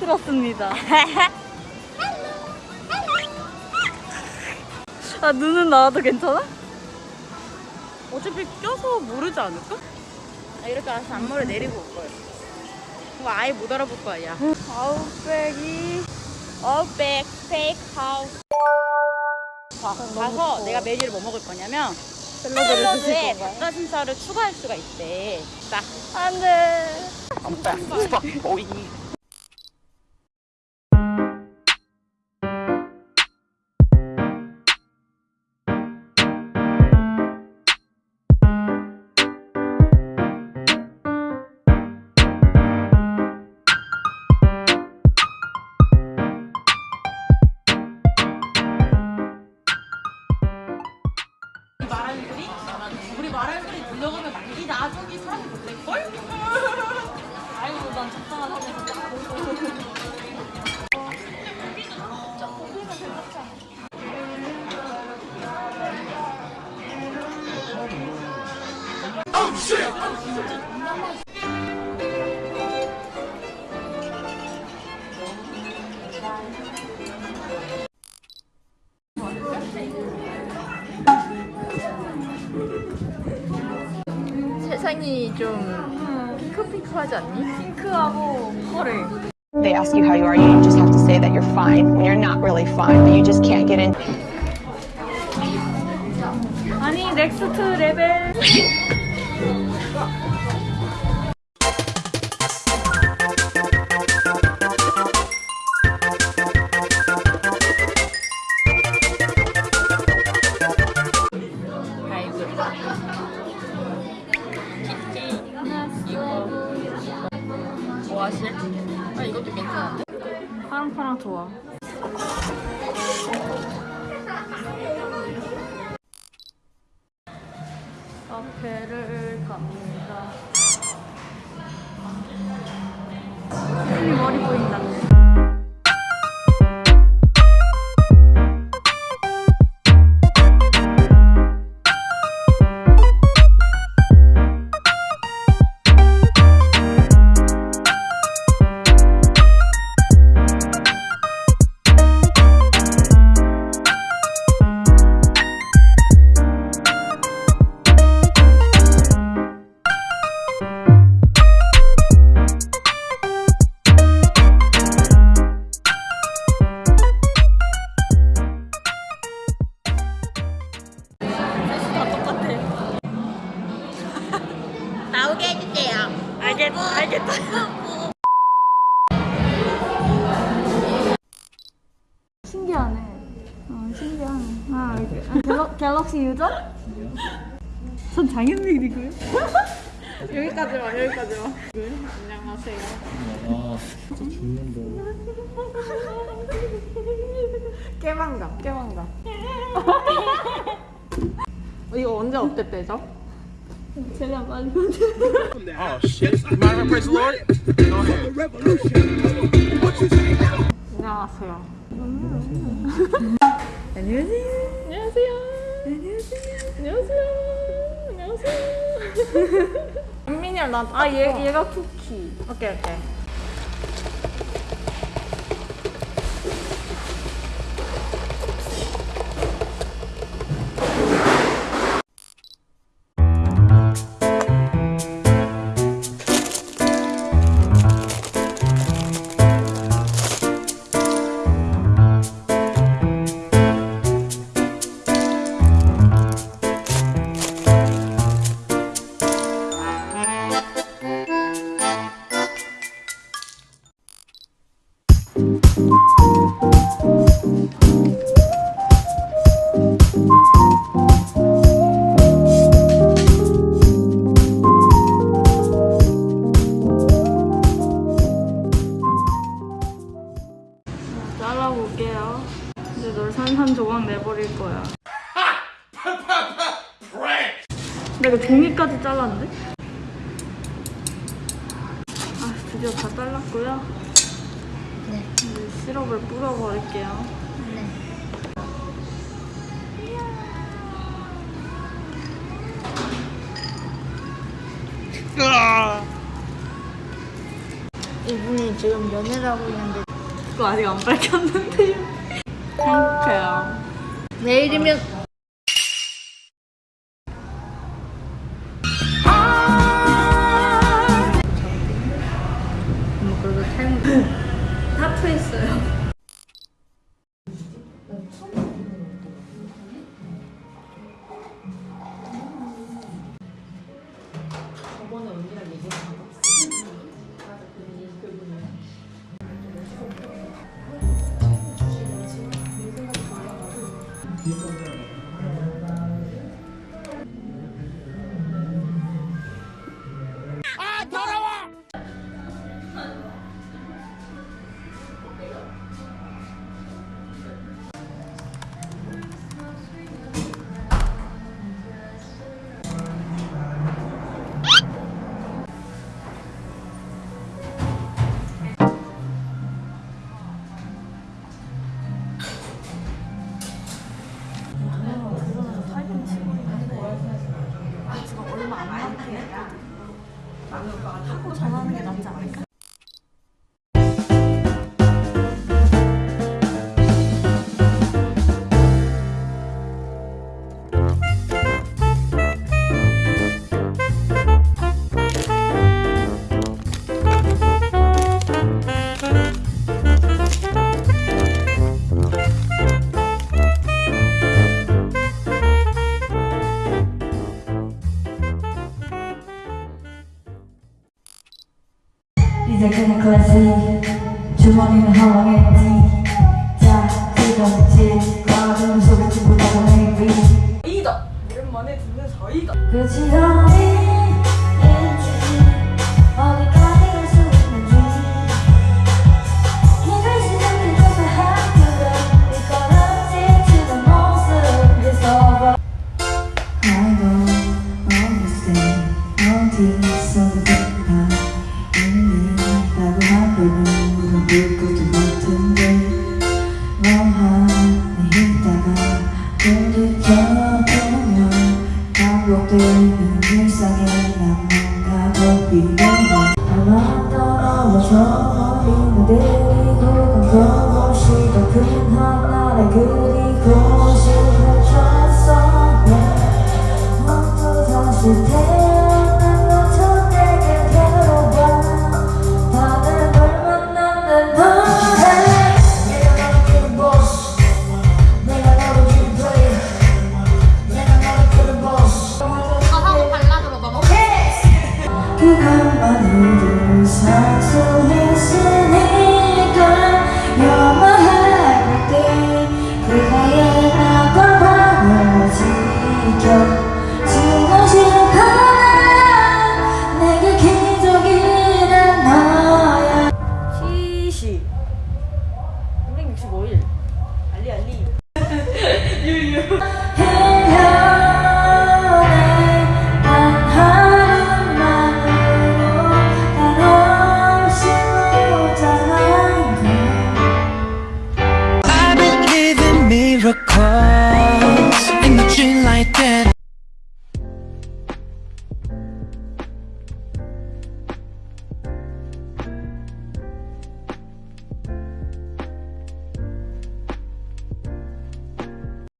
들었습니다. 아 눈은 나와도 괜찮아? 어차피 껴서 모르지 않을까? 아, 이렇게 알아서 앞머리 내리고 올 거야. 그거 아예 못 알아볼 거 아니야. 아웃백이 아웃백 스테이크 하우스. 가, 가서 내가 메뉴를 뭐 먹을 거냐면 샐러드에? 닭가슴살을 추가할 수가 있대. 자, 안 돼. Fuck, boy. 말하 나중에 사람이 못될걸? 아이고 난 적당한 사람 세상이 좀 핑크핑크하지 않니? 핑크하고 펄해 They ask you how you are, you just have to say that you're fine when you're not really fine, but you just can't get in. 아니 넥스트 레벨 뭐 하실? 아 이것도 괜찮은데? 파랑파랑 좋아 카페를 갑니다 이 머리 보인다 하네 아, 이렇게. 아, 갤럭, 갤럭시 유저? 전 장현민이고요 여기까지만 여기까지만. 안녕하세요. 깨방감 깨방감. 어, 이거 언제 업데 빼죠? 제가 많이 Oh shit! Ahead. 안녕하세요. 안녕하세요 안녕하세요. 안녕하세요. 안녕하세요. 민이랑 나. 아 얘, 얘가 쿠키 오케이 오케이. 드디어 다 잘랐고요 네. 이제 시럽을 뿌려버릴게요 네. 이분이 지금 연애를 하고 있는데 그거 아직 안 밝혔는데요. 행복해요. 내일이면 그래도 탈모 타투했어요. 이 제 그냥 클래식 주머니는 헐렁했지. 자 소리 듣고 나고 maybe. 이다! 오랜만에 듣는 사이다! 그 지점이 있지. 어디까지 갈수 있는지. 힘을 시작해 줘서 학교를 이끌어지 지는 모습 It's over I don't understand. 어디서 그 물을 것도 같은데 멍하니 있다가 돌이켜보면 반복되 365일.